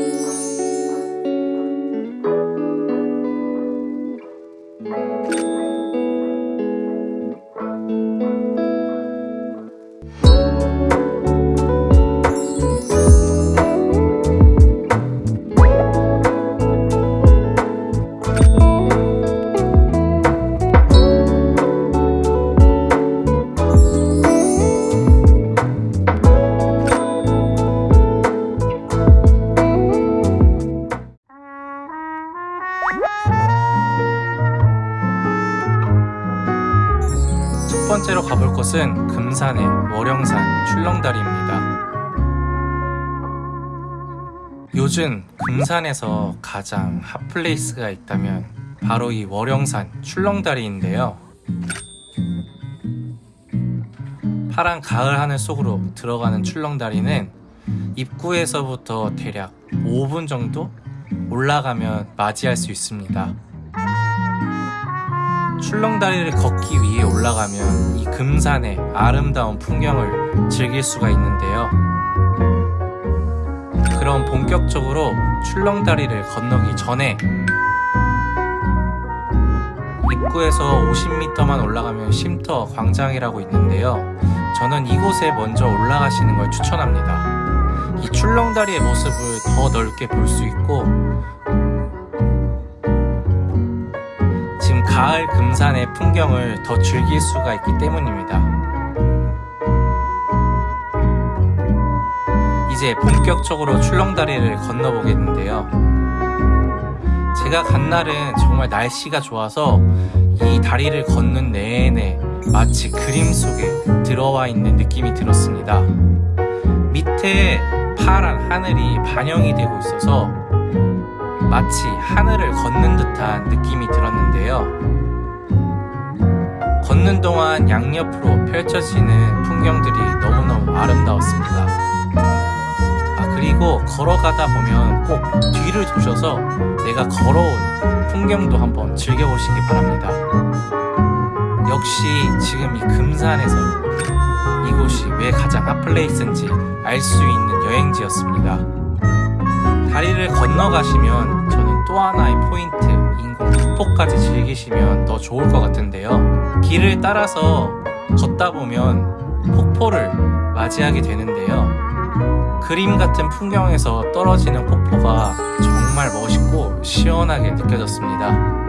첫 번째로 가볼 곳은 금산의 월영산 출렁다리입니다. 요즘 금산에서 가장 hot place가 있다면 바로 이 월영산 출렁다리인데요. 파란 가을 하늘 속으로 들어가는 출렁다리는 입구에서부터 대략 5분 정도 올라가면 맞이할 수 있습니다. 출렁다리를 걷기 위해 올라가면 이 금산의 아름다운 풍경을 즐길 수가 있는데요. 그럼 본격적으로 출렁다리를 건너기 전에 입구에서 50m만 올라가면 쉼터 광장이라고 있는데요. 저는 이곳에 먼저 올라가시는 걸 추천합니다. 이 출렁다리의 모습을 더 넓게 볼 수 있고 가을 금산의 풍경을 더 즐길 수가 있기 때문입니다. 이제 본격적으로 출렁다리를 건너보겠는데요. 제가 간 날은 정말 날씨가 좋아서 이 다리를 걷는 내내 마치 그림 속에 들어와 있는 느낌이 들었습니다. 밑에 파란 하늘이 반영이 되고 있어서 마치 하늘을 걷는 듯한 느낌이 들었는데요. 걷는 동안 양옆으로 펼쳐지는 풍경들이 너무너무 아름다웠습니다. 아, 그리고 걸어가다 보면 꼭 뒤를 두셔서 내가 걸어온 풍경도 한번 즐겨보시기 바랍니다. 역시 지금 이 금산에서 이곳이 왜 가장 핫플레이스인지 알 수 있는 여행지였습니다. 다리를 건너가시면 저는 또 하나의 포인트 폭포까지 즐기시면 더 좋을 것 같은데요. 길을 따라서 걷다 보면 폭포를 맞이하게 되는데요. 그림 같은 풍경에서 떨어지는 폭포가 정말 멋있고 시원하게 느껴졌습니다.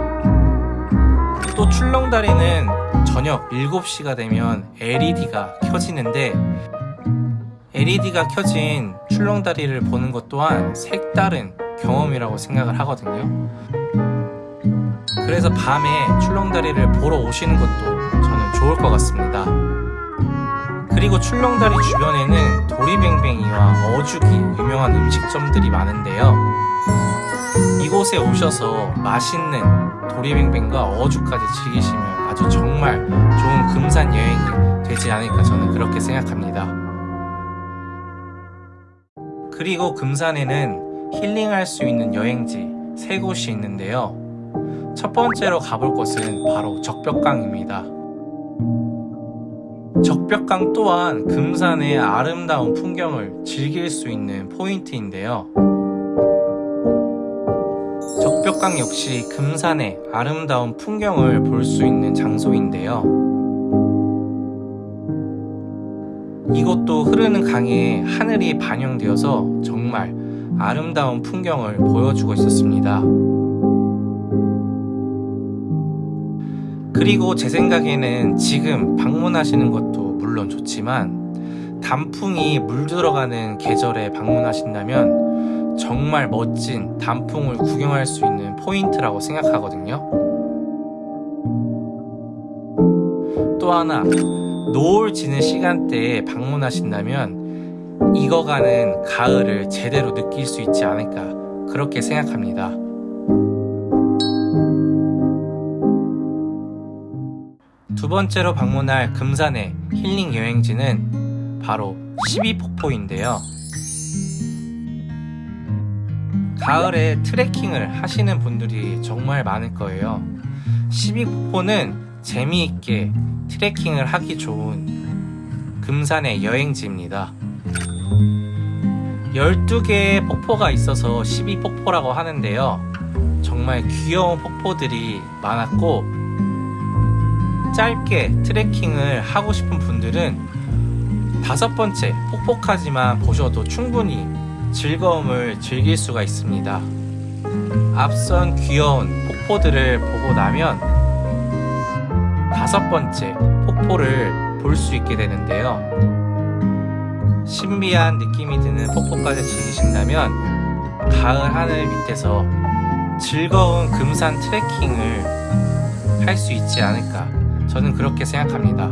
또 출렁다리는 저녁 7시가 되면 LED가 켜지는데 LED가 켜진 출렁다리를 보는 것 또한 색다른 경험이라고 생각을 하거든요. 그래서 밤에 출렁다리를 보러 오시는 것도 저는 좋을 것 같습니다. 그리고 출렁다리 주변에는 도리뱅뱅이와 어죽이 유명한 음식점들이 많은데요. 이곳에 오셔서 맛있는 도리뱅뱅과 어죽까지 즐기시면 아주 정말 좋은 금산 여행이 되지 않을까 저는 그렇게 생각합니다. 그리고 금산에는 힐링할 수 있는 여행지 세 곳이 있는데요. 첫 번째로 가볼 곳은 바로 적벽강입니다. 적벽강 또한 금산의 아름다운 풍경을 즐길 수 있는 포인트인데요. 적벽강 역시 금산의 아름다운 풍경을 볼 수 있는 장소인데요. 이곳도 흐르는 강에 하늘이 반영되어서 정말 아름다운 풍경을 보여주고 있었습니다. 그리고 제 생각에는 지금 방문하시는 것도 물론 좋지만 단풍이 물들어가는 계절에 방문하신다면 정말 멋진 단풍을 구경할 수 있는 포인트라고 생각하거든요. 또 하나 노을 지는 시간대에 방문하신다면 익어가는 가을을 제대로 느낄 수 있지 않을까 그렇게 생각합니다. 번째로 방문할 금산의 힐링 여행지는 바로 12폭포인데요. 가을에 트레킹을 하시는 분들이 정말 많을 거예요. 12폭포는 재미있게 트레킹을 하기 좋은 금산의 여행지입니다. 12개의 폭포가 있어서 12폭포라고 하는데요. 정말 귀여운 폭포들이 많았고, 짧게 트레킹을 하고 싶은 분들은 다섯 번째 폭포까지만 보셔도 충분히 즐거움을 즐길 수가 있습니다. 앞선 귀여운 폭포들을 보고 나면 다섯 번째 폭포를 볼 수 있게 되는데요. 신비한 느낌이 드는 폭포까지 즐기신다면 가을 하늘 밑에서 즐거운 금산 트레킹을 할 수 있지 않을까 저는 그렇게 생각합니다.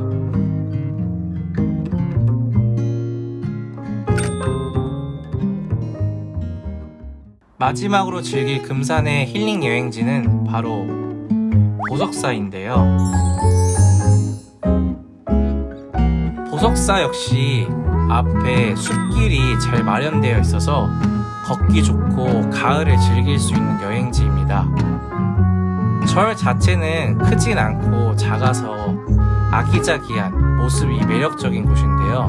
마지막으로 즐길 금산의 힐링 여행지는 바로 보석사인데요. 보석사 역시 앞에 숲길이 잘 마련되어 있어서 걷기 좋고 가을을 즐길 수 있는 여행지입니다. 절 자체는 크진 않고 작아서 아기자기한 모습이 매력적인 곳인데요.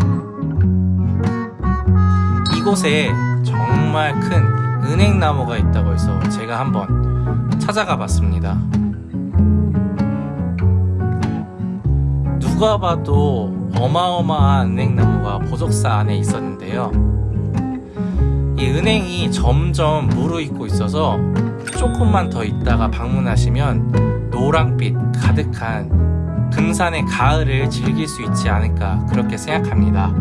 이곳에 정말 큰 은행나무가 있다고 해서 제가 한번 찾아가 봤습니다. 누가 봐도 어마어마한 은행나무가 보석사 안에 있었는데요. 이 은행이 점점 무르익고 있어서 조금만 더 있다가 방문하시면 노랑빛 가득한 금산의 가을을 즐길 수 있지 않을까 그렇게 생각합니다.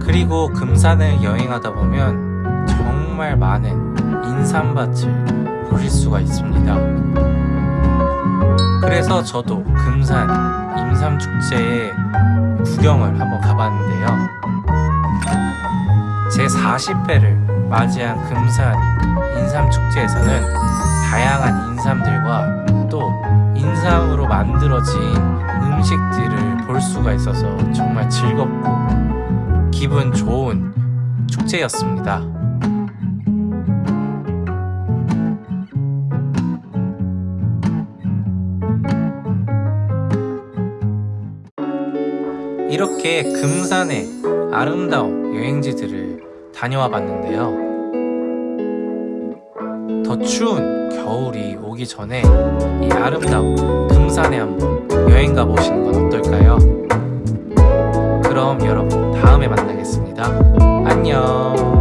그리고 금산을 여행하다 보면 정말 많은 인삼밭을 보실 수가 있습니다. 그래서 저도 금산 임삼축제에 구경을 한번 가봤는데요. 제 40회를 맞이한 금산 인삼축제에서는 다양한 인삼들과 또 인삼으로 만들어진 음식들을 볼 수가 있어서 정말 즐겁고 기분 좋은 축제였습니다. 이렇게 금산의 아름다운 여행지들을 다녀와 봤는데요. 더 추운 겨울이 오기 전에 이 아름다운 금산에 한번 여행 가보시는 건 어떨까요? 그럼 여러분 다음에 만나겠습니다. 안녕.